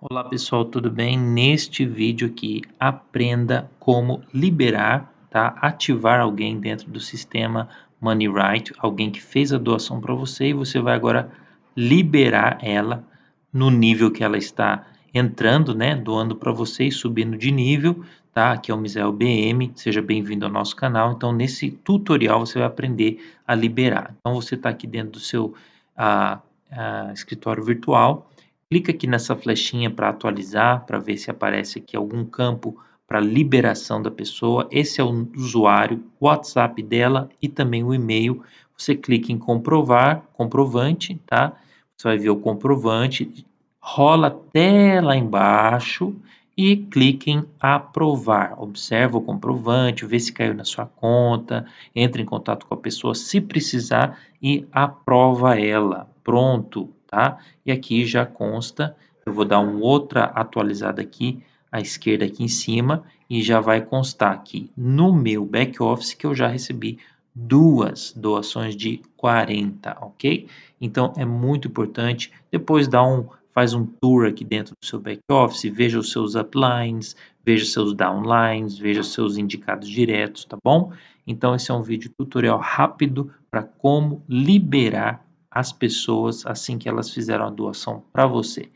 Olá pessoal, tudo bem? Neste vídeo aqui, aprenda como liberar, tá? Ativar alguém dentro do sistema MoneyRight, alguém que fez a doação para você e você vai agora liberar ela no nível que ela está entrando, né? Doando para você e subindo de nível, tá? Aqui é o Misael BM, seja bem-vindo ao nosso canal. Então, nesse tutorial você vai aprender a liberar. Então, você está aqui dentro do seu ah, ah, escritório virtual Clica aqui nessa flechinha para atualizar, para ver se aparece aqui algum campo para liberação da pessoa. Esse é o usuário, o WhatsApp dela e também o e-mail. Você clica em comprovar, comprovante, tá? Você vai ver o comprovante, rola até lá embaixo e clique em aprovar. Observa o comprovante, vê se caiu na sua conta, entre em contato com a pessoa se precisar e aprova ela. Pronto, tá? E aqui já consta, eu vou dar uma outra atualizada aqui, à esquerda aqui em cima, e já vai constar aqui no meu back office que eu já recebi duas doações de 40, ok? Então é muito importante, depois dá um, faz um tour aqui dentro do seu back office, veja os seus uplines, veja seus downlines, veja seus indicados diretos, tá bom? Então esse é um vídeo tutorial rápido para como liberar as pessoas assim que elas fizeram a doação para você.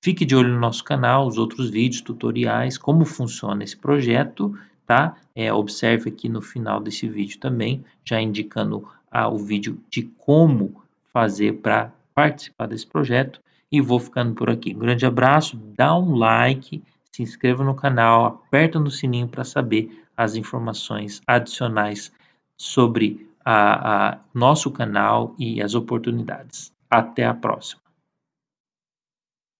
Fique de olho no nosso canal, os outros vídeos, tutoriais, como funciona esse projeto, tá? É, observe aqui no final desse vídeo também, já indicando ah, o vídeo de como fazer para participar desse projeto. E vou ficando por aqui. Um grande abraço, dá um like, se inscreva no canal, aperta no sininho para saber as informações adicionais sobre a, a nosso canal e as oportunidades. Até a próxima.